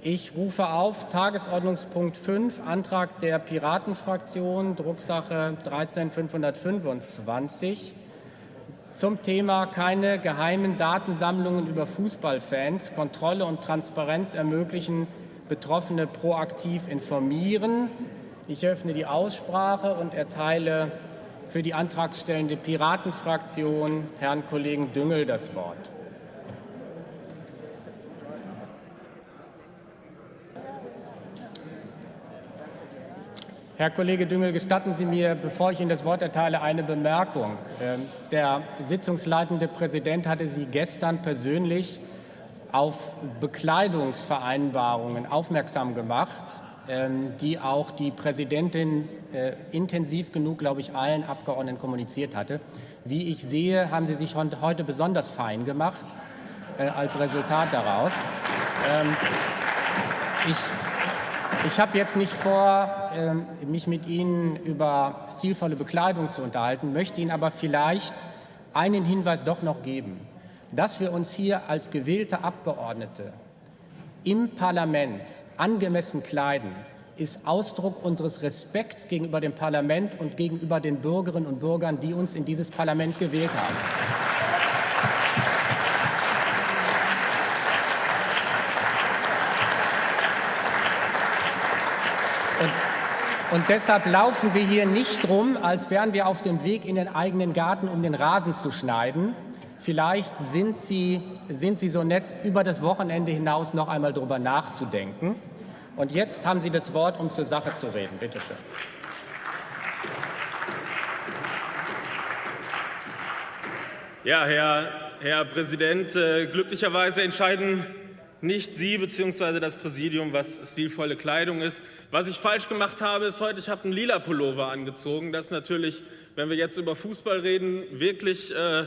Ich rufe auf Tagesordnungspunkt 5, Antrag der Piratenfraktion, Drucksache 13525 zum Thema keine geheimen Datensammlungen über Fußballfans, Kontrolle und Transparenz ermöglichen, Betroffene proaktiv informieren. Ich öffne die Aussprache und erteile für die antragstellende Piratenfraktion Herrn Kollegen Düngel das Wort. Herr Kollege Düngel, gestatten Sie mir, bevor ich Ihnen das Wort erteile, eine Bemerkung. Ähm, der sitzungsleitende Präsident hatte Sie gestern persönlich auf Bekleidungsvereinbarungen aufmerksam gemacht, ähm, die auch die Präsidentin äh, intensiv genug, glaube ich, allen Abgeordneten kommuniziert hatte. Wie ich sehe, haben Sie sich heute besonders fein gemacht äh, als Resultat daraus. Ähm, ich ich habe jetzt nicht vor, ähm, mich mit Ihnen über stilvolle Bekleidung zu unterhalten, möchte Ihnen aber vielleicht einen Hinweis doch noch geben, dass wir uns hier als gewählte Abgeordnete im Parlament angemessen kleiden, ist Ausdruck unseres Respekts gegenüber dem Parlament und gegenüber den Bürgerinnen und Bürgern, die uns in dieses Parlament gewählt haben. Und deshalb laufen wir hier nicht rum, als wären wir auf dem Weg in den eigenen Garten, um den Rasen zu schneiden. Vielleicht sind Sie, sind Sie so nett, über das Wochenende hinaus noch einmal darüber nachzudenken. Und jetzt haben Sie das Wort, um zur Sache zu reden. Bitte schön. Ja, Herr, Herr Präsident, äh, glücklicherweise entscheiden nicht Sie bzw. das Präsidium, was stilvolle Kleidung ist. Was ich falsch gemacht habe, ist heute, ich habe einen lila Pullover angezogen. Das ist natürlich, wenn wir jetzt über Fußball reden, wirklich äh,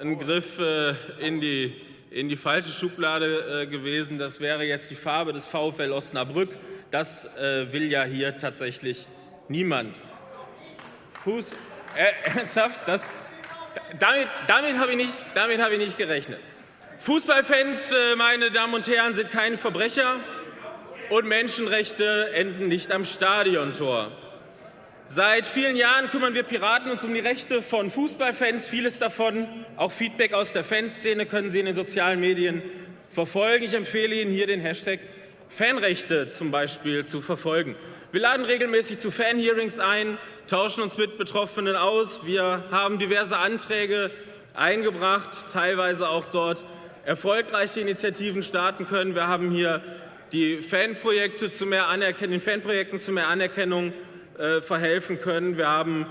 ein Griff äh, in, die, in die falsche Schublade äh, gewesen. Das wäre jetzt die Farbe des VfL Osnabrück. Das äh, will ja hier tatsächlich niemand. Fuß, äh, ernsthaft, das, damit, damit habe ich, hab ich nicht gerechnet. Fußballfans, äh, meine Damen und Herren, sind keine Verbrecher und Menschenrechte enden nicht am Stadiontor. Seit vielen Jahren kümmern wir Piraten uns um die Rechte von Fußballfans. Vieles davon, auch Feedback aus der Fanszene, können Sie in den sozialen Medien verfolgen. Ich empfehle Ihnen hier den Hashtag Fanrechte zum Beispiel zu verfolgen. Wir laden regelmäßig zu Fanhearings ein, tauschen uns mit Betroffenen aus. Wir haben diverse Anträge eingebracht, teilweise auch dort erfolgreiche Initiativen starten können. Wir haben hier die Fanprojekte zu mehr den Fanprojekten zu mehr Anerkennung äh, verhelfen können. Wir haben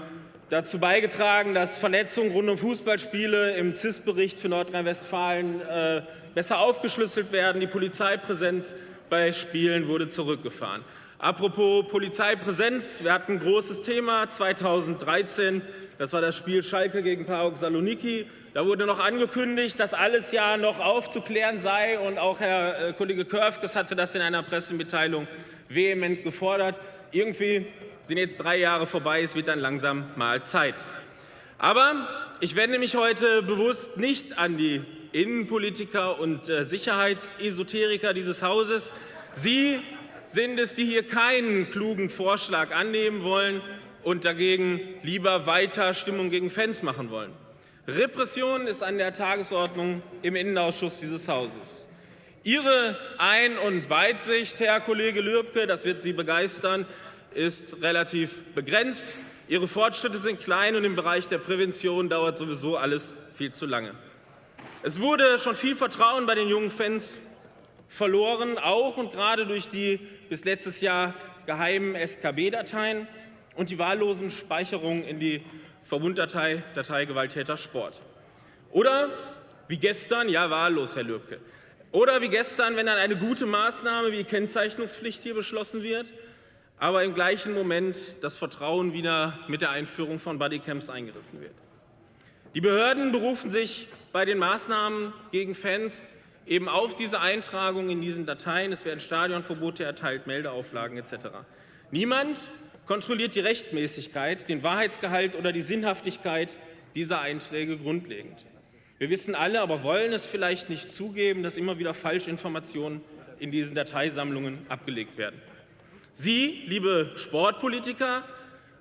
dazu beigetragen, dass Verletzungen rund um Fußballspiele im CIS-Bericht für Nordrhein-Westfalen äh, besser aufgeschlüsselt werden. Die Polizeipräsenz bei Spielen wurde zurückgefahren. Apropos Polizeipräsenz, wir hatten ein großes Thema 2013, das war das Spiel Schalke gegen PAOK Saloniki. Da wurde noch angekündigt, dass alles ja noch aufzuklären sei und auch Herr äh, Kollege Körfges hatte das in einer Pressemitteilung vehement gefordert. Irgendwie sind jetzt drei Jahre vorbei, es wird dann langsam mal Zeit. Aber ich wende mich heute bewusst nicht an die Innenpolitiker und äh, Sicherheitsesoteriker dieses Hauses. Sie sind es, die hier keinen klugen Vorschlag annehmen wollen und dagegen lieber weiter Stimmung gegen Fans machen wollen. Repression ist an der Tagesordnung im Innenausschuss dieses Hauses. Ihre Ein- und Weitsicht, Herr Kollege Lürbke, das wird Sie begeistern, ist relativ begrenzt. Ihre Fortschritte sind klein und im Bereich der Prävention dauert sowieso alles viel zu lange. Es wurde schon viel Vertrauen bei den jungen Fans verloren, auch und gerade durch die bis letztes Jahr geheimen SKB-Dateien und die wahllosen Speicherungen in die Verbunddatei Datei Gewalttäter Sport. Oder wie gestern, ja wahllos, Herr Lübke, oder wie gestern, wenn dann eine gute Maßnahme wie Kennzeichnungspflicht hier beschlossen wird, aber im gleichen Moment das Vertrauen wieder mit der Einführung von Bodycams eingerissen wird. Die Behörden berufen sich bei den Maßnahmen gegen Fans eben auf diese Eintragung in diesen Dateien. Es werden Stadionverbote erteilt, Meldeauflagen etc. Niemand kontrolliert die Rechtmäßigkeit, den Wahrheitsgehalt oder die Sinnhaftigkeit dieser Einträge grundlegend. Wir wissen alle, aber wollen es vielleicht nicht zugeben, dass immer wieder Falschinformationen in diesen Dateisammlungen abgelegt werden. Sie, liebe Sportpolitiker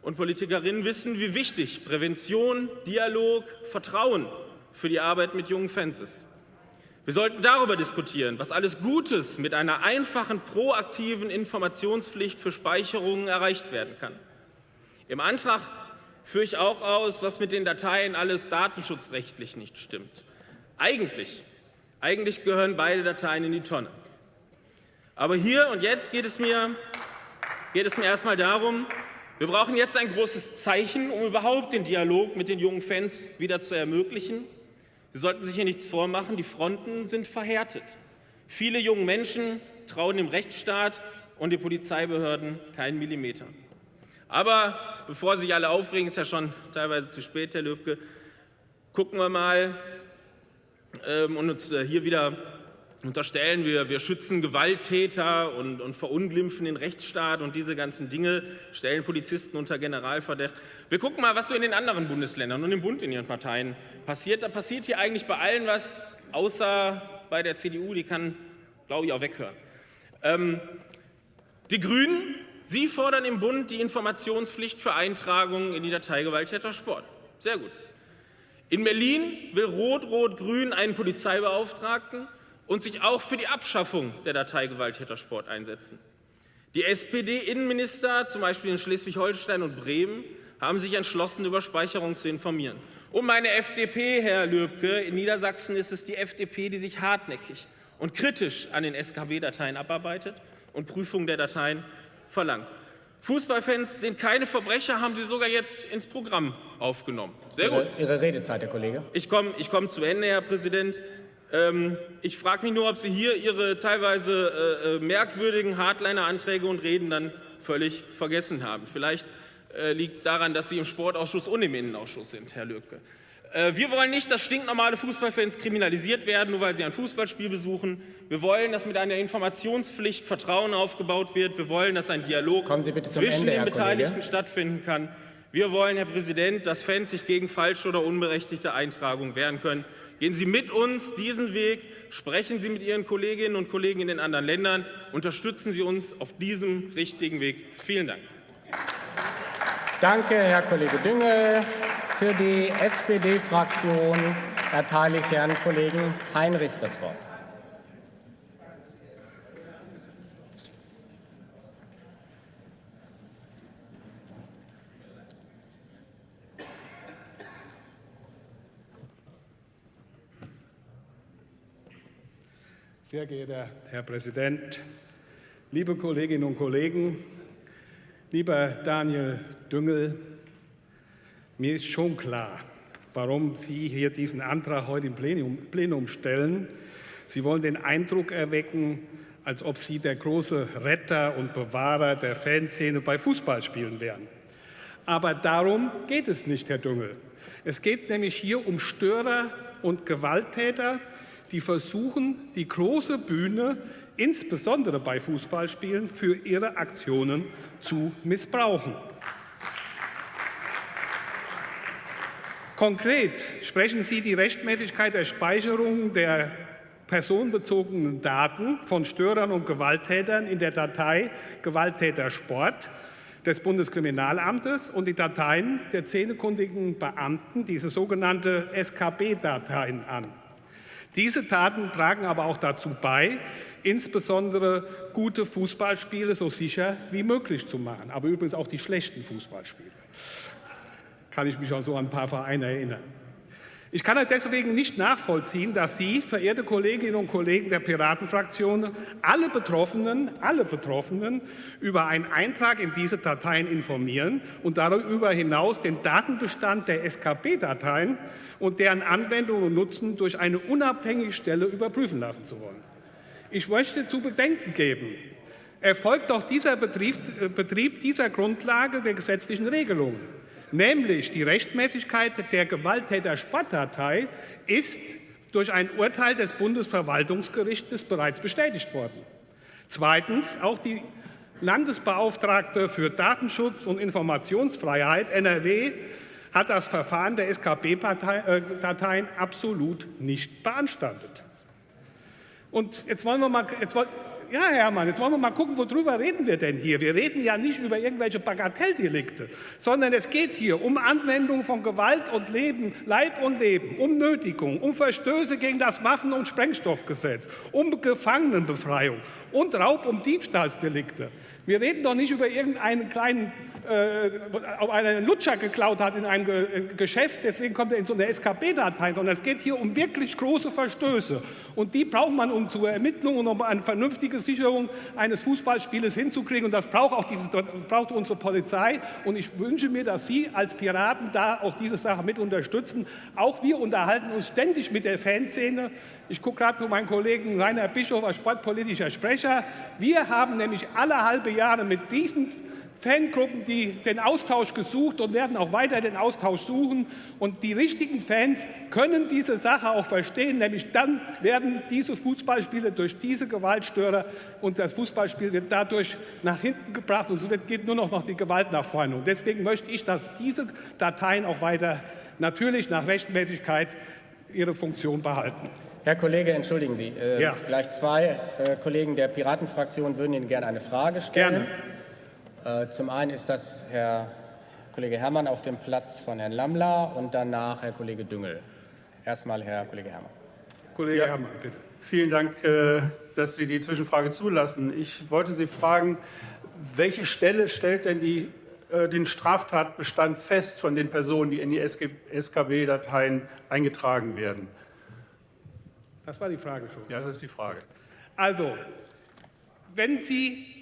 und Politikerinnen, wissen, wie wichtig Prävention, Dialog, Vertrauen für die Arbeit mit jungen Fans ist. Wir sollten darüber diskutieren, was alles Gutes mit einer einfachen, proaktiven Informationspflicht für Speicherungen erreicht werden kann. Im Antrag führe ich auch aus, was mit den Dateien alles datenschutzrechtlich nicht stimmt. Eigentlich, eigentlich gehören beide Dateien in die Tonne. Aber hier und jetzt geht es mir, geht es mir erstmal darum, wir brauchen jetzt ein großes Zeichen, um überhaupt den Dialog mit den jungen Fans wieder zu ermöglichen. Sie sollten sich hier nichts vormachen, die Fronten sind verhärtet. Viele junge Menschen trauen dem Rechtsstaat und den Polizeibehörden keinen Millimeter. Aber bevor sich alle aufregen, ist ja schon teilweise zu spät, Herr Löbke, gucken wir mal ähm, und uns äh, hier wieder unterstellen, wir, wir schützen Gewalttäter und, und verunglimpfen den Rechtsstaat und diese ganzen Dinge, stellen Polizisten unter Generalverdacht. Wir gucken mal, was so in den anderen Bundesländern und im Bund in ihren Parteien passiert. Da passiert hier eigentlich bei allen was, außer bei der CDU, die kann, glaube ich, auch weghören. Ähm, die Grünen, sie fordern im Bund die Informationspflicht für Eintragungen in die Datei Gewalttäter Sport. Sehr gut. In Berlin will Rot-Rot-Grün einen Polizeibeauftragten und sich auch für die Abschaffung der Datei Gewalttätersport einsetzen. Die SPD-Innenminister, zum Beispiel in Schleswig-Holstein und Bremen, haben sich entschlossen, über Speicherung zu informieren. Und meine FDP, Herr Löbke, in Niedersachsen ist es die FDP, die sich hartnäckig und kritisch an den SKB-Dateien abarbeitet und Prüfung der Dateien verlangt. Fußballfans sind keine Verbrecher, haben Sie sogar jetzt ins Programm aufgenommen. Sehr gut. Ihre, Ihre Redezeit, Herr Kollege. Ich komme ich komm zu Ende, Herr Präsident. Ähm, ich frage mich nur, ob Sie hier Ihre teilweise äh, äh, merkwürdigen Hardliner-Anträge und Reden dann völlig vergessen haben. Vielleicht äh, liegt es daran, dass Sie im Sportausschuss und im Innenausschuss sind, Herr Löbke. Wir wollen nicht, dass stinknormale Fußballfans kriminalisiert werden, nur weil sie ein Fußballspiel besuchen. Wir wollen, dass mit einer Informationspflicht Vertrauen aufgebaut wird. Wir wollen, dass ein Dialog zwischen Ende, den Beteiligten stattfinden kann. Wir wollen, Herr Präsident, dass Fans sich gegen falsche oder unberechtigte Eintragungen wehren können. Gehen Sie mit uns diesen Weg, sprechen Sie mit Ihren Kolleginnen und Kollegen in den anderen Ländern, unterstützen Sie uns auf diesem richtigen Weg. Vielen Dank. Danke, Herr Kollege Düngel. Für die SPD-Fraktion erteile ich Herrn Kollegen Heinrichs das Wort. Sehr geehrter Herr Präsident, liebe Kolleginnen und Kollegen, lieber Daniel Düngel, mir ist schon klar, warum Sie hier diesen Antrag heute im Plenum, Plenum stellen. Sie wollen den Eindruck erwecken, als ob Sie der große Retter und Bewahrer der Fanszene bei Fußballspielen wären. Aber darum geht es nicht, Herr Düngel. Es geht nämlich hier um Störer und Gewalttäter, die versuchen, die große Bühne, insbesondere bei Fußballspielen, für ihre Aktionen zu missbrauchen. Konkret sprechen Sie die Rechtmäßigkeit der Speicherung der personenbezogenen Daten von Störern und Gewalttätern in der Datei Gewalttätersport des Bundeskriminalamtes und die Dateien der zähnekundigen Beamten, diese sogenannte SKB-Dateien an. Diese Taten tragen aber auch dazu bei, insbesondere gute Fußballspiele so sicher wie möglich zu machen, aber übrigens auch die schlechten Fußballspiele. Kann ich mich auch so an ein paar Vereine erinnern. Ich kann deswegen nicht nachvollziehen, dass Sie, verehrte Kolleginnen und Kollegen der Piratenfraktion, alle Betroffenen, alle Betroffenen über einen Eintrag in diese Dateien informieren und darüber hinaus den Datenbestand der SKB-Dateien und deren Anwendung und Nutzen durch eine unabhängige Stelle überprüfen lassen zu wollen. Ich möchte zu bedenken geben, erfolgt doch dieser Betrieb, äh, Betrieb dieser Grundlage der gesetzlichen Regelungen nämlich die Rechtmäßigkeit der Gewalttäter-Sportdatei ist durch ein Urteil des Bundesverwaltungsgerichtes bereits bestätigt worden. Zweitens, auch die Landesbeauftragte für Datenschutz und Informationsfreiheit NRW hat das Verfahren der SKB-Dateien absolut nicht beanstandet. Und jetzt wollen wir mal, jetzt Ja, Hermann, jetzt wollen wir mal gucken, worüber reden wir denn hier? Wir reden ja nicht über irgendwelche Bagatelldelikte, sondern es geht hier um Anwendung von Gewalt und Leben, Leib und Leben, um Nötigung, um Verstöße gegen das Waffen- und Sprengstoffgesetz, um Gefangenenbefreiung und Raub- und Diebstahlsdelikte. Wir reden doch nicht über irgendeinen kleinen, äh, ob einer einen Lutscher geklaut hat in einem Ge äh, Geschäft, deswegen kommt er in so eine SKB-Datei, sondern es geht hier um wirklich große Verstöße. Und die braucht man, um zur Ermittlung und um eine Sicherung eines Fußballspieles hinzukriegen. Und das braucht auch diese, braucht unsere Polizei. Und ich wünsche mir, dass Sie als Piraten da auch diese Sache mit unterstützen. Auch wir unterhalten uns ständig mit der Fanszene. Ich gucke gerade zu meinem Kollegen Rainer Bischof als sportpolitischer Sprecher. Wir haben nämlich alle halbe Jahre mit diesen Fangruppen, die den Austausch gesucht und werden auch weiter den Austausch suchen. Und die richtigen Fans können diese Sache auch verstehen, nämlich dann werden diese Fußballspiele durch diese Gewaltstörer und das Fußballspiel wird dadurch nach hinten gebracht und so geht nur noch die Gewalt nach vorne. Und deswegen möchte ich, dass diese Dateien auch weiter natürlich nach Rechtmäßigkeit ihre Funktion behalten. Herr Kollege, entschuldigen Sie, äh, ja. gleich zwei äh, Kollegen der Piratenfraktion würden Ihnen gerne eine Frage stellen. Gerne. Äh, zum einen ist das Herr Kollege Herrmann auf dem Platz von Herrn Lammler und danach Herr Kollege Düngel. Erstmal Herr Kollege Herrmann. Kollege ja. Herrmann, bitte. Vielen Dank, äh, dass Sie die Zwischenfrage zulassen. Ich wollte Sie fragen, welche Stelle stellt denn die, äh, den Straftatbestand fest von den Personen, die in die SKB-Dateien eingetragen werden? Das war die Frage schon. Ja, das ist die Frage. Also, wenn Sie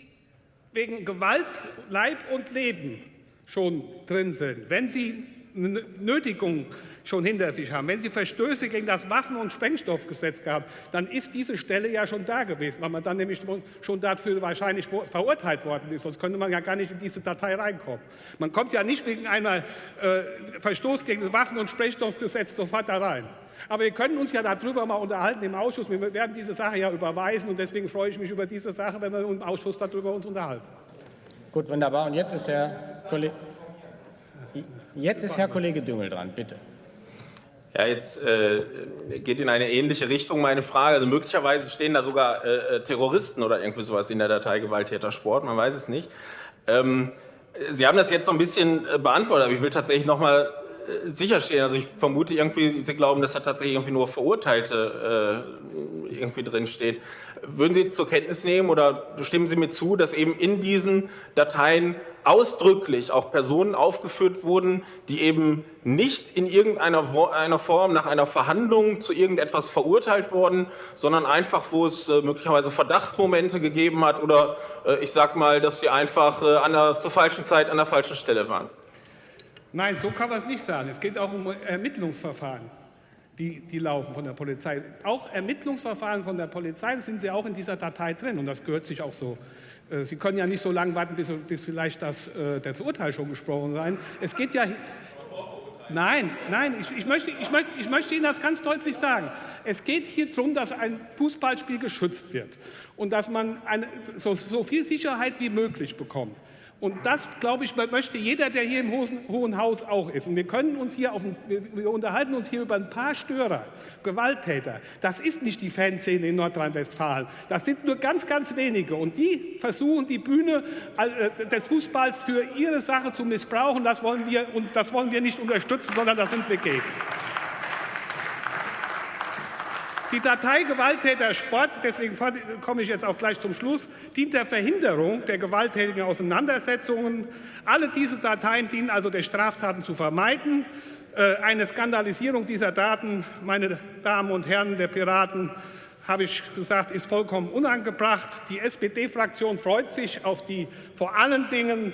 wegen Gewalt, Leib und Leben schon drin sind, wenn Sie eine Nötigung schon hinter sich haben, wenn Sie Verstöße gegen das Waffen- und Sprengstoffgesetz gehabt, dann ist diese Stelle ja schon da gewesen, weil man dann nämlich schon dafür wahrscheinlich verurteilt worden ist. Sonst könnte man ja gar nicht in diese Datei reinkommen. Man kommt ja nicht wegen einem äh, Verstoß gegen das Waffen- und Sprengstoffgesetz sofort da rein. Aber wir können uns ja darüber mal unterhalten im Ausschuss. Wir werden diese Sache ja überweisen und deswegen freue ich mich über diese Sache, wenn wir im Ausschuss darüber uns unterhalten. Gut, wunderbar. Und jetzt ist Herr Kollege, jetzt ist Herr Kollege Düngel dran, bitte. Ja, jetzt äh, geht in eine ähnliche Richtung meine Frage. Also möglicherweise stehen da sogar äh, Terroristen oder irgendwie sowas in der Datei Gewalttätersport, man weiß es nicht. Ähm, Sie haben das jetzt so ein bisschen äh, beantwortet, aber ich will tatsächlich noch mal sicherstellen. Also ich vermute irgendwie, Sie glauben, dass da tatsächlich irgendwie nur Verurteilte äh, irgendwie drinsteht. Würden Sie zur Kenntnis nehmen oder stimmen Sie mir zu, dass eben in diesen Dateien ausdrücklich auch Personen aufgeführt wurden, die eben nicht in irgendeiner einer Form nach einer Verhandlung zu irgendetwas verurteilt wurden, sondern einfach, wo es äh, möglicherweise Verdachtsmomente gegeben hat oder äh, ich sag mal, dass sie einfach äh, an der, zur falschen Zeit an der falschen Stelle waren? Nein, so kann man es nicht sagen. Es geht auch um Ermittlungsverfahren, die, die laufen von der Polizei. Auch Ermittlungsverfahren von der Polizei sind sie auch in dieser Datei drin und das gehört sich auch so. Äh, sie können ja nicht so lange warten, bis, bis vielleicht das, äh, das Urteil schon gesprochen sein. Es geht ja. Nein, nein, ich, ich, möchte, ich, möchte, ich möchte Ihnen das ganz deutlich sagen. Es geht hier darum, dass ein Fußballspiel geschützt wird und dass man eine, so, so viel Sicherheit wie möglich bekommt. Und das, glaube ich, möchte jeder, der hier im Hohen Haus auch ist. Und wir können uns hier auf, wir unterhalten uns hier über ein paar Störer, Gewalttäter. Das ist nicht die Fanszene in Nordrhein-Westfalen. Das sind nur ganz, ganz wenige. Und die versuchen, die Bühne äh, des Fußballs für ihre Sache zu missbrauchen. Das wollen wir, und das wollen wir nicht unterstützen, sondern da sind wir gegen. Die Datei Gewalttäter Sport, deswegen komme ich jetzt auch gleich zum Schluss, dient der Verhinderung der gewalttätigen Auseinandersetzungen. Alle diese Dateien dienen also der Straftaten zu vermeiden. Äh, eine Skandalisierung dieser Daten, meine Damen und Herren der Piraten, habe ich gesagt, ist vollkommen unangebracht. Die SPD-Fraktion freut sich auf die vor allen Dingen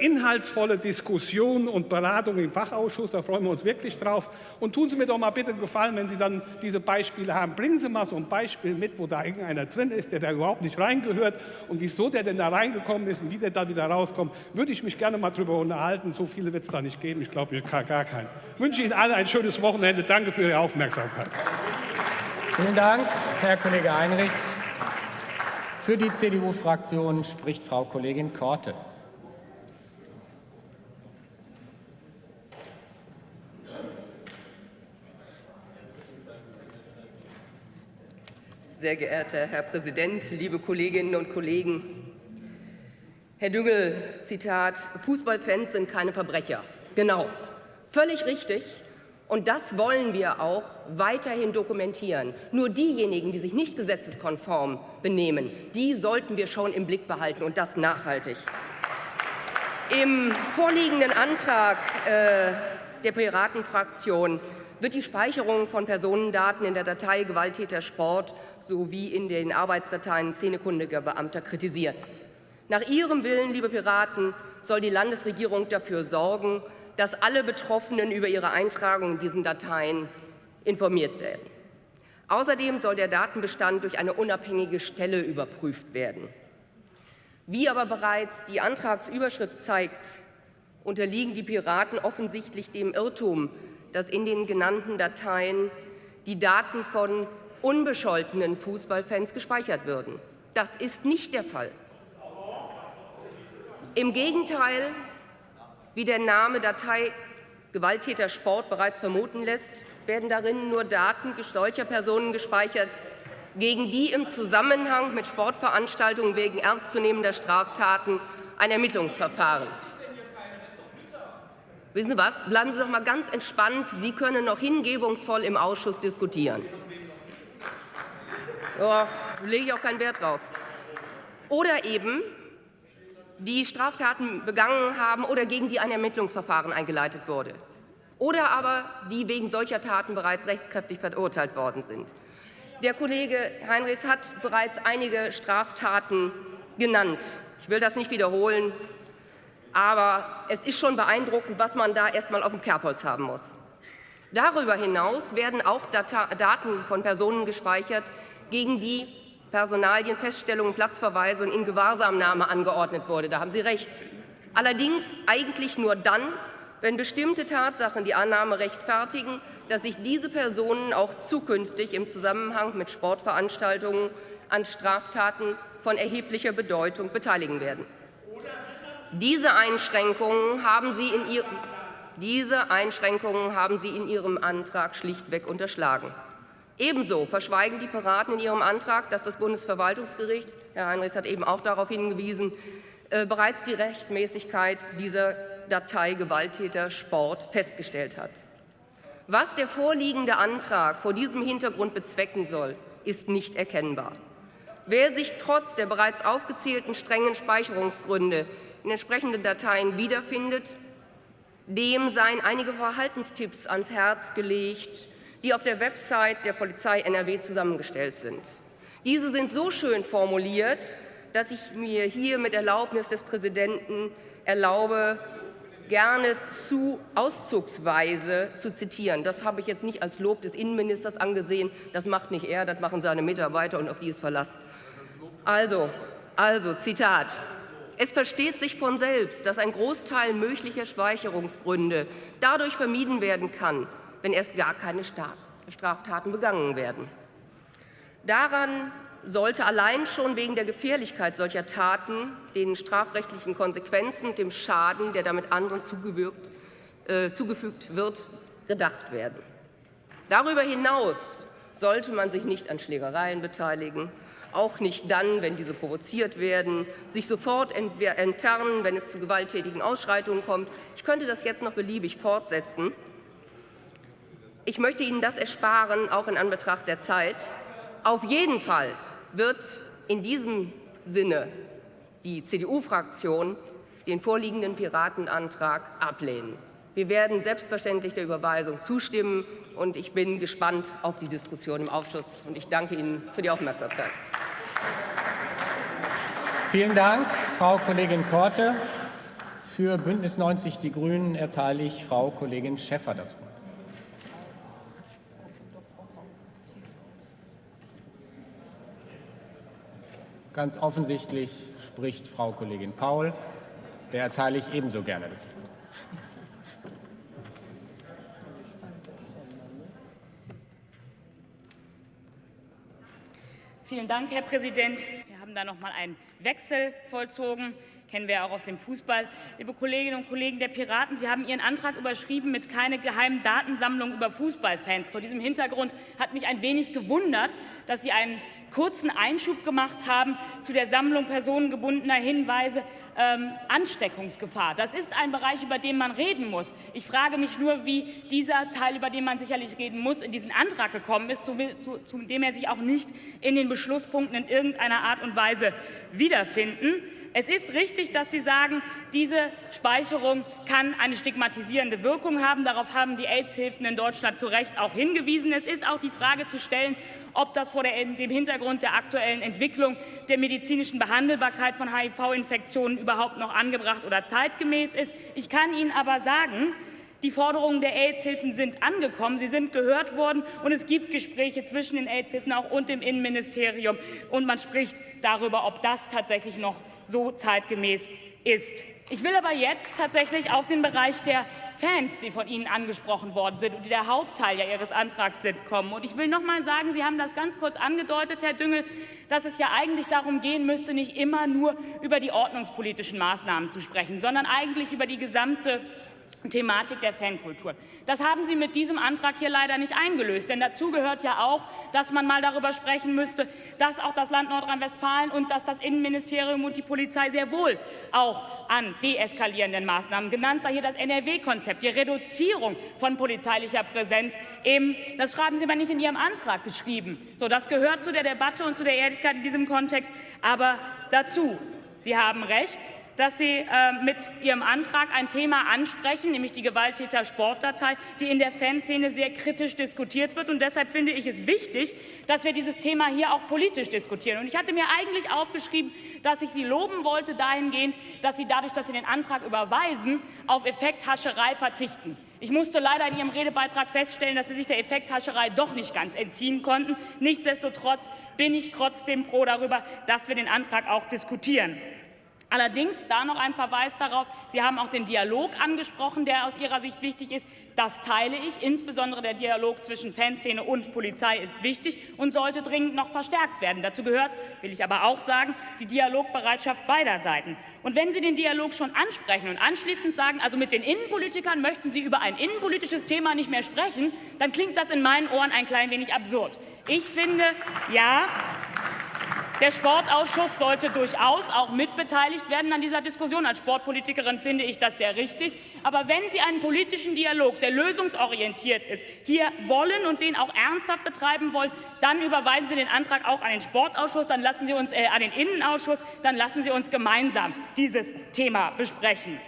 inhaltsvolle Diskussion und Beratung im Fachausschuss. Da freuen wir uns wirklich drauf. Und tun Sie mir doch mal bitte einen Gefallen, wenn Sie dann diese Beispiele haben. Bringen Sie mal so ein Beispiel mit, wo da irgendeiner drin ist, der da überhaupt nicht reingehört und wieso der denn da reingekommen ist und wie der da wieder rauskommt. Würde ich mich gerne mal drüber unterhalten. So viele wird es da nicht geben. Ich glaube, ich kann gar keinen. Ich wünsche Ihnen allen ein schönes Wochenende. Danke für Ihre Aufmerksamkeit. Vielen Dank, Herr Kollege Heinrichs. Für die CDU-Fraktion spricht Frau Kollegin Korte. Sehr geehrter Herr Präsident, liebe Kolleginnen und Kollegen. Herr Düngel, Zitat, Fußballfans sind keine Verbrecher. Genau, völlig richtig. Und das wollen wir auch weiterhin dokumentieren. Nur diejenigen, die sich nicht gesetzeskonform benehmen, die sollten wir schon im Blick behalten und das nachhaltig. Im vorliegenden Antrag äh, der Piratenfraktion wird die Speicherung von Personendaten in der Datei Gewalttäter Sport sowie in den Arbeitsdateien szenekundiger Beamter kritisiert. Nach Ihrem Willen, liebe Piraten, soll die Landesregierung dafür sorgen, dass alle Betroffenen über ihre Eintragung in diesen Dateien informiert werden. Außerdem soll der Datenbestand durch eine unabhängige Stelle überprüft werden. Wie aber bereits die Antragsüberschrift zeigt, unterliegen die Piraten offensichtlich dem Irrtum, dass in den genannten Dateien die Daten von unbescholtenen Fußballfans gespeichert würden. Das ist nicht der Fall. Im Gegenteil, wie der Name Datei Gewalttäter Sport bereits vermuten lässt, werden darin nur Daten solcher Personen gespeichert, gegen die im Zusammenhang mit Sportveranstaltungen wegen ernstzunehmender Straftaten ein Ermittlungsverfahren. Wissen Sie was? Bleiben Sie doch mal ganz entspannt. Sie können noch hingebungsvoll im Ausschuss diskutieren. Da lege ich auch keinen Wert drauf. Oder eben, die Straftaten begangen haben oder gegen die ein Ermittlungsverfahren eingeleitet wurde. Oder aber die wegen solcher Taten bereits rechtskräftig verurteilt worden sind. Der Kollege Heinrichs hat bereits einige Straftaten genannt. Ich will das nicht wiederholen, aber es ist schon beeindruckend, was man da erst mal auf dem Kerbholz haben muss. Darüber hinaus werden auch Daten von Personen gespeichert, gegen die Personalien, Feststellungen, Platzverweise und Ingewahrsamnahme angeordnet wurde. Da haben Sie recht. Allerdings eigentlich nur dann, wenn bestimmte Tatsachen die Annahme rechtfertigen, dass sich diese Personen auch zukünftig im Zusammenhang mit Sportveranstaltungen an Straftaten von erheblicher Bedeutung beteiligen werden. Diese Einschränkungen haben Sie in, ihr, diese Einschränkungen haben Sie in Ihrem Antrag schlichtweg unterschlagen. Ebenso verschweigen die Piraten in ihrem Antrag, dass das Bundesverwaltungsgericht, Herr Heinrichs hat eben auch darauf hingewiesen, äh, bereits die Rechtmäßigkeit dieser Datei Gewalttäter Sport festgestellt hat. Was der vorliegende Antrag vor diesem Hintergrund bezwecken soll, ist nicht erkennbar. Wer sich trotz der bereits aufgezählten strengen Speicherungsgründe in entsprechenden Dateien wiederfindet, dem seien einige Verhaltenstipps ans Herz gelegt, die auf der Website der Polizei NRW zusammengestellt sind. Diese sind so schön formuliert, dass ich mir hier mit Erlaubnis des Präsidenten erlaube, gerne zu auszugsweise zu zitieren. Das habe ich jetzt nicht als Lob des Innenministers angesehen. Das macht nicht er, das machen seine Mitarbeiter und auf die ist Verlass. Also, also Zitat. Es versteht sich von selbst, dass ein Großteil möglicher Speicherungsgründe dadurch vermieden werden kann, wenn erst gar keine Straftaten begangen werden. Daran sollte allein schon wegen der Gefährlichkeit solcher Taten, den strafrechtlichen Konsequenzen und dem Schaden, der damit anderen äh, zugefügt wird, gedacht werden. Darüber hinaus sollte man sich nicht an Schlägereien beteiligen, auch nicht dann, wenn diese provoziert werden, sich sofort entfernen, wenn es zu gewalttätigen Ausschreitungen kommt. Ich könnte das jetzt noch beliebig fortsetzen. Ich möchte Ihnen das ersparen, auch in Anbetracht der Zeit. Auf jeden Fall wird in diesem Sinne die CDU-Fraktion den vorliegenden Piratenantrag ablehnen. Wir werden selbstverständlich der Überweisung zustimmen, und ich bin gespannt auf die Diskussion im Ausschuss. Und ich danke Ihnen für die Aufmerksamkeit. Vielen Dank, Frau Kollegin Korte. Für Bündnis 90 Die Grünen erteile ich Frau Kollegin Schäffer das Wort. Ganz offensichtlich spricht Frau Kollegin Paul. Der erteile ich ebenso gerne das Wort. Vielen Dank, Herr Präsident. Wir haben da noch mal einen Wechsel vollzogen. Kennen wir auch aus dem Fußball. Liebe Kolleginnen und Kollegen der Piraten, Sie haben Ihren Antrag überschrieben mit keine geheimen Datensammlung über Fußballfans. Vor diesem Hintergrund hat mich ein wenig gewundert, dass Sie einen kurzen Einschub gemacht haben zu der Sammlung personengebundener Hinweise ähm, Ansteckungsgefahr. Das ist ein Bereich, über den man reden muss. Ich frage mich nur, wie dieser Teil, über den man sicherlich reden muss, in diesen Antrag gekommen ist, zu, zu, zu dem er sich auch nicht in den Beschlusspunkten in irgendeiner Art und Weise wiederfinden. Es ist richtig, dass Sie sagen, diese Speicherung kann eine stigmatisierende Wirkung haben. Darauf haben die AIDS-Hilfen in Deutschland zu Recht auch hingewiesen. Es ist auch die Frage zu stellen, ob das vor dem Hintergrund der aktuellen Entwicklung der medizinischen Behandelbarkeit von HIV-Infektionen überhaupt noch angebracht oder zeitgemäß ist. Ich kann Ihnen aber sagen, die Forderungen der AIDS-Hilfen sind angekommen, sie sind gehört worden, und es gibt Gespräche zwischen den AIDS-Hilfen auch und dem Innenministerium. Und man spricht darüber, ob das tatsächlich noch so zeitgemäß ist. Ich will aber jetzt tatsächlich auf den Bereich der Fans, die von Ihnen angesprochen worden sind und die der Hauptteil ja Ihres Antrags sind, kommen. Und ich will noch mal sagen, Sie haben das ganz kurz angedeutet, Herr Düngel, dass es ja eigentlich darum gehen müsste, nicht immer nur über die ordnungspolitischen Maßnahmen zu sprechen, sondern eigentlich über die gesamte Thematik der Fankultur. Das haben Sie mit diesem Antrag hier leider nicht eingelöst, denn dazu gehört ja auch, dass man mal darüber sprechen müsste, dass auch das Land Nordrhein-Westfalen und dass das Innenministerium und die Polizei sehr wohl auch an deeskalierenden Maßnahmen genannt sei hier das NRW-Konzept, die Reduzierung von polizeilicher Präsenz. Eben, das schreiben Sie aber nicht in Ihrem Antrag geschrieben. So, das gehört zu der Debatte und zu der Ehrlichkeit in diesem Kontext aber dazu. Sie haben recht dass Sie äh, mit Ihrem Antrag ein Thema ansprechen, nämlich die Gewalttäter-Sportdatei, die in der Fanszene sehr kritisch diskutiert wird. Und deshalb finde ich es wichtig, dass wir dieses Thema hier auch politisch diskutieren. Und ich hatte mir eigentlich aufgeschrieben, dass ich Sie loben wollte dahingehend, dass Sie dadurch, dass Sie den Antrag überweisen, auf Effekthascherei verzichten. Ich musste leider in Ihrem Redebeitrag feststellen, dass Sie sich der Effekthascherei doch nicht ganz entziehen konnten. Nichtsdestotrotz bin ich trotzdem froh darüber, dass wir den Antrag auch diskutieren. Allerdings da noch ein Verweis darauf, Sie haben auch den Dialog angesprochen, der aus Ihrer Sicht wichtig ist. Das teile ich. Insbesondere der Dialog zwischen Fanszene und Polizei ist wichtig und sollte dringend noch verstärkt werden. Dazu gehört, will ich aber auch sagen, die Dialogbereitschaft beider Seiten. Und wenn Sie den Dialog schon ansprechen und anschließend sagen, also mit den Innenpolitikern möchten Sie über ein innenpolitisches Thema nicht mehr sprechen, dann klingt das in meinen Ohren ein klein wenig absurd. Ich finde, ja, der Sportausschuss sollte durchaus auch mitbeteiligt werden an dieser Diskussion. Als Sportpolitikerin finde ich das sehr richtig. Aber wenn Sie einen politischen Dialog, der lösungsorientiert ist, hier wollen und den auch ernsthaft betreiben wollen, dann überweisen Sie den Antrag auch an den Sportausschuss, dann lassen Sie uns äh, an den Innenausschuss, dann lassen Sie uns gemeinsam dieses Thema besprechen.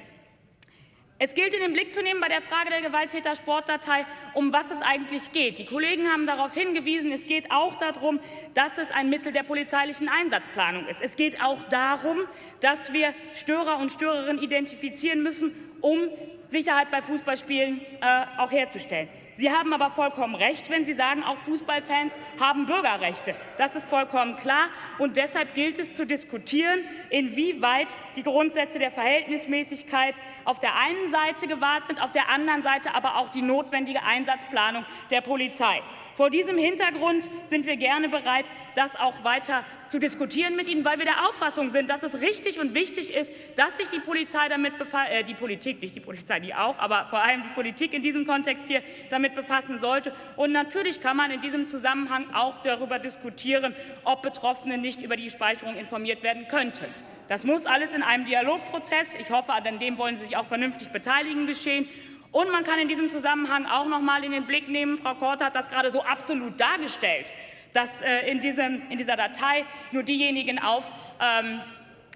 Es gilt in den Blick zu nehmen bei der Frage der Gewalttäter-Sportdatei, um was es eigentlich geht. Die Kollegen haben darauf hingewiesen, es geht auch darum, dass es ein Mittel der polizeilichen Einsatzplanung ist. Es geht auch darum, dass wir Störer und Störerinnen identifizieren müssen, um Sicherheit bei Fußballspielen äh, auch herzustellen. Sie haben aber vollkommen recht, wenn Sie sagen, auch Fußballfans haben Bürgerrechte. Das ist vollkommen klar. Und deshalb gilt es zu diskutieren, inwieweit die Grundsätze der Verhältnismäßigkeit auf der einen Seite gewahrt sind, auf der anderen Seite aber auch die notwendige Einsatzplanung der Polizei. Vor diesem Hintergrund sind wir gerne bereit, das auch weiter zu diskutieren mit Ihnen, weil wir der Auffassung sind, dass es richtig und wichtig ist, dass sich die Polizei damit äh, die Politik, nicht die Polizei, die auch, aber vor allem die Politik in diesem Kontext hier damit befassen sollte. Und natürlich kann man in diesem Zusammenhang auch darüber diskutieren, ob Betroffene nicht über die Speicherung informiert werden könnten. Das muss alles in einem Dialogprozess, ich hoffe, an dem wollen Sie sich auch vernünftig beteiligen, geschehen. Und man kann in diesem Zusammenhang auch noch mal in den Blick nehmen, Frau Korte hat das gerade so absolut dargestellt, dass äh, in, diesem, in dieser Datei nur diejenigen aufgenommen ähm,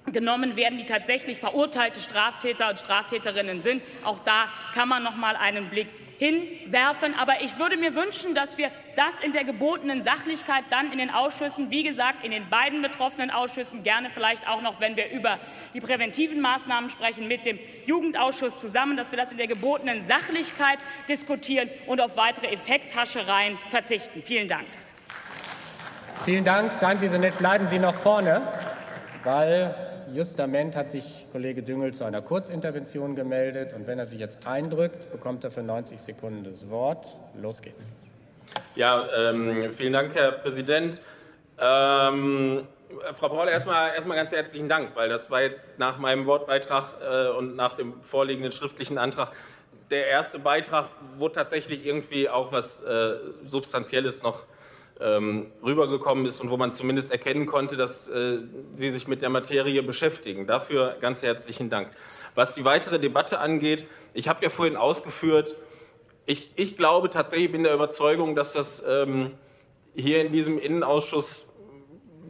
werden, die tatsächlich verurteilte Straftäter und Straftäterinnen sind. Auch da kann man noch mal einen Blick hinwerfen. Aber ich würde mir wünschen, dass wir das in der gebotenen Sachlichkeit dann in den Ausschüssen, wie gesagt, in den beiden betroffenen Ausschüssen, gerne vielleicht auch noch, wenn wir über die präventiven Maßnahmen sprechen, mit dem Jugendausschuss zusammen, dass wir das in der gebotenen Sachlichkeit diskutieren und auf weitere Effekthaschereien verzichten. Vielen Dank. Vielen Dank. Seien Sie so nett, bleiben Sie noch vorne, weil Justament hat sich Kollege Düngel zu einer Kurzintervention gemeldet. Und wenn er sich jetzt eindrückt, bekommt er für 90 Sekunden das Wort. Los geht's. Ja, ähm, vielen Dank, Herr Präsident. Ähm, Frau Paul, erstmal, erstmal ganz herzlichen Dank, weil das war jetzt nach meinem Wortbeitrag äh, und nach dem vorliegenden schriftlichen Antrag der erste Beitrag, wo tatsächlich irgendwie auch was äh, Substanzielles noch rübergekommen ist und wo man zumindest erkennen konnte, dass äh, Sie sich mit der Materie beschäftigen. Dafür ganz herzlichen Dank. Was die weitere Debatte angeht, ich habe ja vorhin ausgeführt, ich, ich glaube tatsächlich, bin der Überzeugung, dass das ähm, hier in diesem Innenausschuss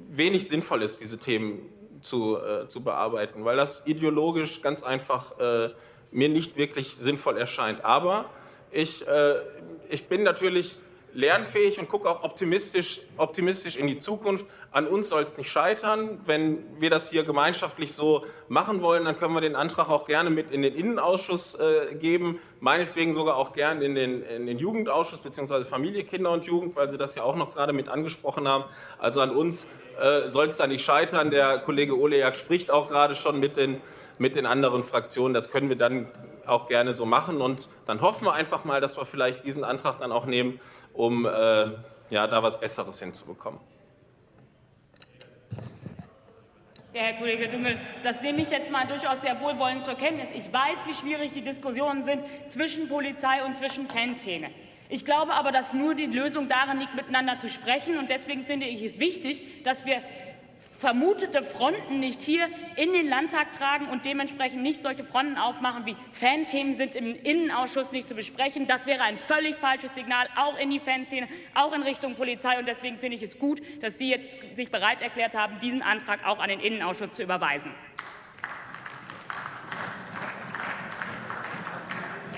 wenig sinnvoll ist, diese Themen zu, äh, zu bearbeiten, weil das ideologisch ganz einfach äh, mir nicht wirklich sinnvoll erscheint. Aber ich, äh, ich bin natürlich lernfähig und gucke auch optimistisch, optimistisch in die Zukunft. An uns soll es nicht scheitern. Wenn wir das hier gemeinschaftlich so machen wollen, dann können wir den Antrag auch gerne mit in den Innenausschuss äh, geben, meinetwegen sogar auch gerne in den, in den Jugendausschuss bzw. Familie, Kinder und Jugend, weil Sie das ja auch noch gerade mit angesprochen haben. Also an uns äh, soll es da nicht scheitern. Der Kollege Olejak spricht auch gerade schon mit den, mit den anderen Fraktionen. Das können wir dann auch gerne so machen. Und dann hoffen wir einfach mal, dass wir vielleicht diesen Antrag dann auch nehmen, um äh, ja, da was Besseres hinzubekommen. Ja, Herr Kollege Düngel, das nehme ich jetzt mal durchaus sehr wohlwollend zur Kenntnis. Ich weiß, wie schwierig die Diskussionen sind zwischen Polizei und zwischen Fanszene. Ich glaube aber, dass nur die Lösung darin liegt, miteinander zu sprechen. Und deswegen finde ich es wichtig, dass wir vermutete Fronten nicht hier in den Landtag tragen und dementsprechend nicht solche Fronten aufmachen wie Fanthemen sind im Innenausschuss nicht zu besprechen. Das wäre ein völlig falsches Signal, auch in die Fanszene, auch in Richtung Polizei. Und deswegen finde ich es gut, dass Sie jetzt sich bereit erklärt haben, diesen Antrag auch an den Innenausschuss zu überweisen.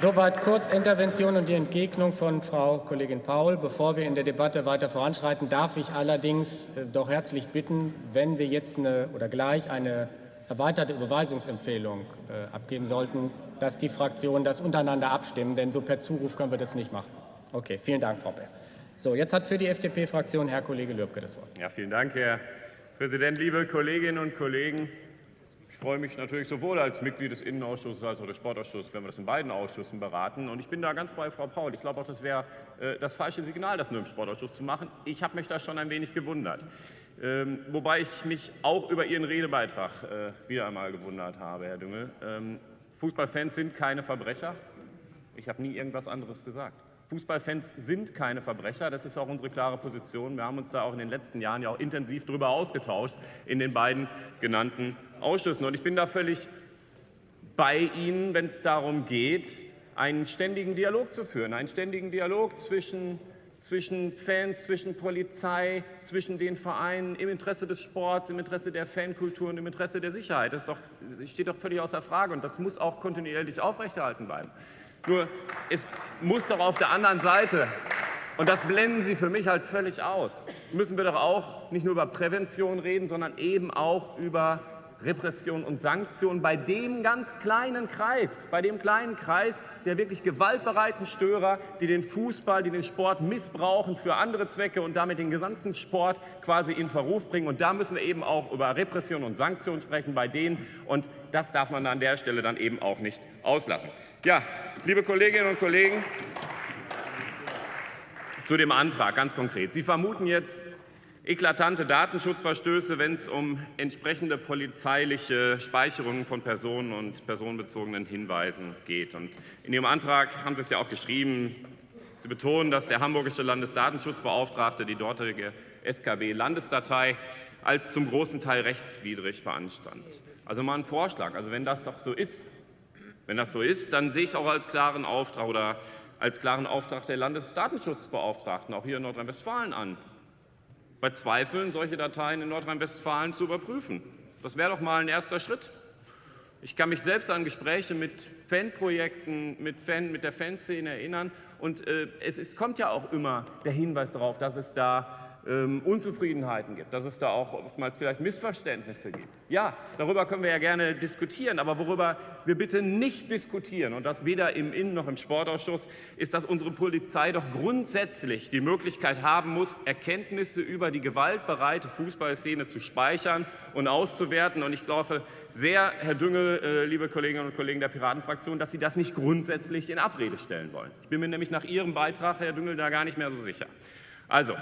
Soweit Kurzintervention und die Entgegnung von Frau Kollegin Paul. Bevor wir in der Debatte weiter voranschreiten, darf ich allerdings äh, doch herzlich bitten, wenn wir jetzt eine, oder gleich eine erweiterte Überweisungsempfehlung äh, abgeben sollten, dass die Fraktionen das untereinander abstimmen, denn so per Zuruf können wir das nicht machen. Okay, vielen Dank, Frau Bär. So, jetzt hat für die FDP-Fraktion Herr Kollege Lübke das Wort. Ja, vielen Dank, Herr Präsident, liebe Kolleginnen und Kollegen freue mich natürlich sowohl als Mitglied des Innenausschusses als auch des Sportausschusses, wenn wir das in beiden Ausschüssen beraten. Und ich bin da ganz bei Frau Paul. Ich glaube auch, das wäre äh, das falsche Signal, das nur im Sportausschuss zu machen. Ich habe mich da schon ein wenig gewundert. Ähm, wobei ich mich auch über Ihren Redebeitrag äh, wieder einmal gewundert habe, Herr Düngel. Ähm, Fußballfans sind keine Verbrecher. Ich habe nie irgendwas anderes gesagt. Fußballfans sind keine Verbrecher, das ist auch unsere klare Position. Wir haben uns da auch in den letzten Jahren ja auch intensiv darüber ausgetauscht in den beiden genannten Ausschüssen. Und ich bin da völlig bei Ihnen, wenn es darum geht, einen ständigen Dialog zu führen, einen ständigen Dialog zwischen, zwischen Fans, zwischen Polizei, zwischen den Vereinen, im Interesse des Sports, im Interesse der Fankultur und im Interesse der Sicherheit. Das, doch, steht doch völlig außer Frage und das muss auch kontinuierlich aufrechterhalten bleiben. Nur es muss doch auf der anderen Seite, und das blenden Sie für mich halt völlig aus, müssen wir doch auch nicht nur über Prävention reden, sondern eben auch über Repression und Sanktionen bei dem ganz kleinen Kreis, bei dem kleinen Kreis der wirklich gewaltbereiten Störer, die den Fußball, die den Sport missbrauchen für andere Zwecke und damit den gesamten Sport quasi in Verruf bringen. Und da müssen wir eben auch über Repression und Sanktionen sprechen bei denen. Und das darf man an der Stelle dann eben auch nicht auslassen. Ja, liebe Kolleginnen und Kollegen, zu dem Antrag ganz konkret. Sie vermuten jetzt eklatante Datenschutzverstöße, wenn es um entsprechende polizeiliche Speicherungen von Personen und personenbezogenen Hinweisen geht. Und in Ihrem Antrag haben Sie es ja auch geschrieben, Sie betonen, dass der hamburgische Landesdatenschutzbeauftragte die dortige SKB-Landesdatei als zum großen Teil rechtswidrig beanstand. Also mal ein Vorschlag. Also wenn das doch so ist, wenn das so ist, dann sehe ich auch als klaren Auftrag oder als klaren Auftrag der Landesdatenschutzbeauftragten auch hier in Nordrhein-Westfalen an, bei Zweifeln solche Dateien in Nordrhein-Westfalen zu überprüfen. Das wäre doch mal ein erster Schritt. Ich kann mich selbst an Gespräche mit Fanprojekten, mit, Fan, mit der Fanszene erinnern. Und äh, es ist, kommt ja auch immer der Hinweis darauf, dass es da ähm, Unzufriedenheiten gibt, dass es da auch oftmals vielleicht Missverständnisse gibt. Ja, darüber können wir ja gerne diskutieren, aber worüber wir bitte nicht diskutieren, und das weder im Innen- noch im Sportausschuss, ist, dass unsere Polizei doch grundsätzlich die Möglichkeit haben muss, Erkenntnisse über die gewaltbereite Fußballszene zu speichern und auszuwerten. Und ich glaube sehr, Herr Düngel, äh, liebe Kolleginnen und Kollegen der Piratenfraktion, dass Sie das nicht grundsätzlich in Abrede stellen wollen. Ich bin mir nämlich nach Ihrem Beitrag, Herr Düngel, da gar nicht mehr so sicher. Also,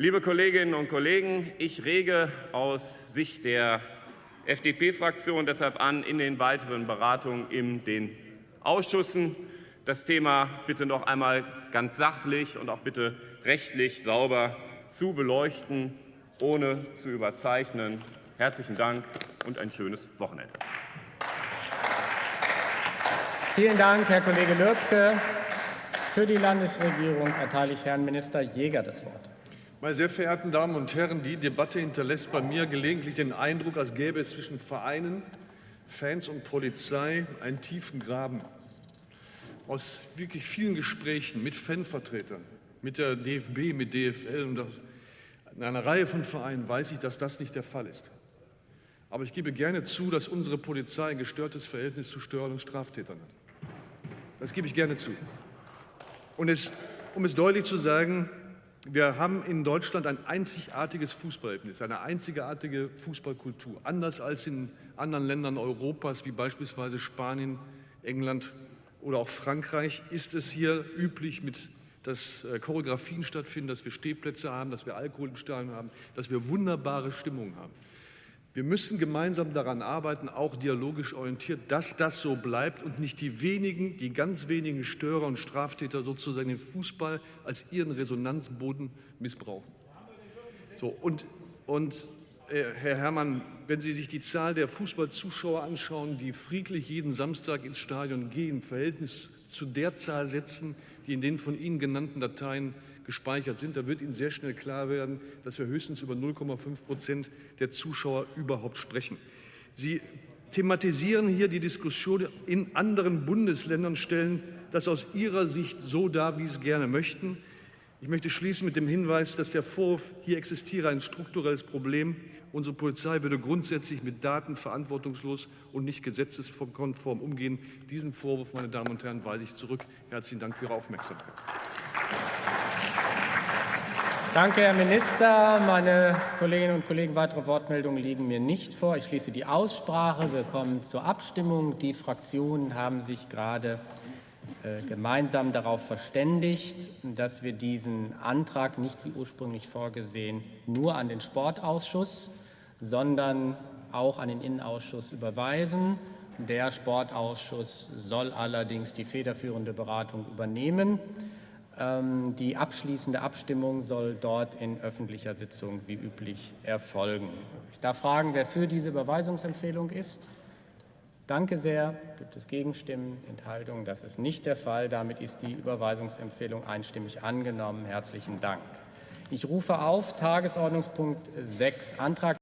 Liebe Kolleginnen und Kollegen, ich rege aus Sicht der FDP-Fraktion deshalb an, in den weiteren Beratungen in den Ausschüssen das Thema bitte noch einmal ganz sachlich und auch bitte rechtlich sauber zu beleuchten, ohne zu überzeichnen. Herzlichen Dank und ein schönes Wochenende. Vielen Dank, Herr Kollege Lübke. Für die Landesregierung erteile ich Herrn Minister Jäger das Wort. Meine sehr verehrten Damen und Herren, die Debatte hinterlässt bei mir gelegentlich den Eindruck, als gäbe es zwischen Vereinen, Fans und Polizei einen tiefen Graben. Aus wirklich vielen Gesprächen mit Fanvertretern, mit der DFB, mit DFL und in einer Reihe von Vereinen weiß ich, dass das nicht der Fall ist. Aber ich gebe gerne zu, dass unsere Polizei ein gestörtes Verhältnis zu Störern und Straftätern hat. Das gebe ich gerne zu. Und es, um es deutlich zu sagen, wir haben in Deutschland ein einzigartiges Fußballerlebnis, eine einzigartige Fußballkultur, anders als in anderen Ländern Europas wie beispielsweise Spanien, England oder auch Frankreich ist es hier üblich, mit, dass äh, Choreografien stattfinden, dass wir Stehplätze haben, dass wir Alkohol im Stadion haben, dass wir wunderbare Stimmung haben. Wir müssen gemeinsam daran arbeiten, auch dialogisch orientiert, dass das so bleibt und nicht die wenigen, die ganz wenigen Störer und Straftäter sozusagen den Fußball als ihren Resonanzboden missbrauchen. So, und, und äh, Herr Herrmann, wenn Sie sich die Zahl der Fußballzuschauer anschauen, die friedlich jeden Samstag ins Stadion gehen, im Verhältnis zu der Zahl setzen, die in den von Ihnen genannten Dateien gespeichert sind, da wird Ihnen sehr schnell klar werden, dass wir höchstens über 0,5 Prozent der Zuschauer überhaupt sprechen. Sie thematisieren hier die Diskussion in anderen Bundesländern, stellen das aus Ihrer Sicht so dar, wie Sie es gerne möchten. Ich möchte schließen mit dem Hinweis, dass der Vorwurf, hier existiere ein strukturelles Problem. Unsere Polizei würde grundsätzlich mit Daten verantwortungslos und nicht gesetzeskonform umgehen. Diesen Vorwurf, meine Damen und Herren, weise ich zurück. Herzlichen Dank für Ihre Aufmerksamkeit. Danke, Herr Minister. Meine Kolleginnen und Kollegen, weitere Wortmeldungen liegen mir nicht vor. Ich schließe die Aussprache. Wir kommen zur Abstimmung. Die Fraktionen haben sich gerade äh, gemeinsam darauf verständigt, dass wir diesen Antrag nicht wie ursprünglich vorgesehen nur an den Sportausschuss, sondern auch an den Innenausschuss überweisen. Der Sportausschuss soll allerdings die federführende Beratung übernehmen. Ähm, die abschließende Abstimmung soll dort in öffentlicher Sitzung wie üblich erfolgen. Ich darf fragen, wer für diese Überweisungsempfehlung ist. Danke sehr. Gibt es Gegenstimmen, Enthaltungen? Das ist nicht der Fall. Damit ist die Überweisungsempfehlung einstimmig angenommen. Herzlichen Dank. Ich rufe auf Tagesordnungspunkt 6, Antrag